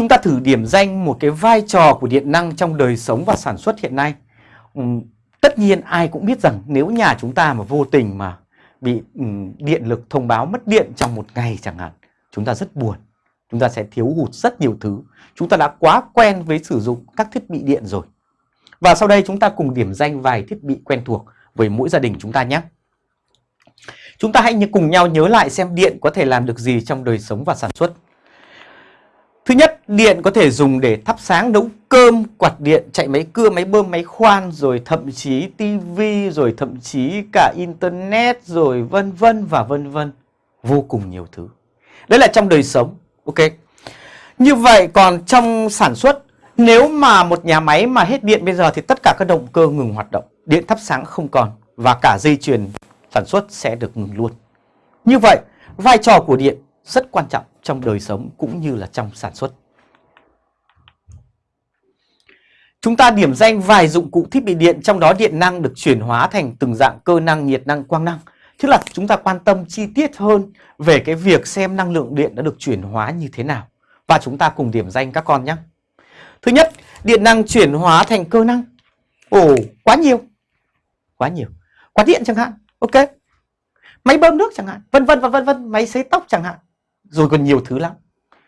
chúng ta thử điểm danh một cái vai trò của điện năng trong đời sống và sản xuất hiện nay. Ừ, tất nhiên ai cũng biết rằng nếu nhà chúng ta mà vô tình mà bị ừ, điện lực thông báo mất điện trong một ngày chẳng hạn, chúng ta rất buồn. Chúng ta sẽ thiếu hụt rất nhiều thứ. Chúng ta đã quá quen với sử dụng các thiết bị điện rồi. Và sau đây chúng ta cùng điểm danh vài thiết bị quen thuộc với mỗi gia đình chúng ta nhé. Chúng ta hãy cùng nhau nhớ lại xem điện có thể làm được gì trong đời sống và sản xuất. Thứ nhất, điện có thể dùng để thắp sáng nấu cơm, quạt điện, chạy máy cưa, máy bơm, máy khoan, rồi thậm chí tivi, rồi thậm chí cả internet, rồi vân vân và vân vân. Vô cùng nhiều thứ. Đấy là trong đời sống. Ok. Như vậy còn trong sản xuất, nếu mà một nhà máy mà hết điện bây giờ thì tất cả các động cơ ngừng hoạt động, điện thắp sáng không còn và cả dây chuyền sản xuất sẽ được ngừng luôn. Như vậy, vai trò của điện rất quan trọng trong đời sống cũng như là trong sản xuất. Chúng ta điểm danh vài dụng cụ thiết bị điện trong đó điện năng được chuyển hóa thành từng dạng cơ năng, nhiệt năng, quang năng. Tức là chúng ta quan tâm chi tiết hơn về cái việc xem năng lượng điện đã được chuyển hóa như thế nào. Và chúng ta cùng điểm danh các con nhé. Thứ nhất, điện năng chuyển hóa thành cơ năng. Ồ, quá nhiều. Quá nhiều. Quạt điện chẳng hạn. Ok. Máy bơm nước chẳng hạn. Vân vân và vân vân. Máy sấy tóc chẳng hạn rồi còn nhiều thứ lắm.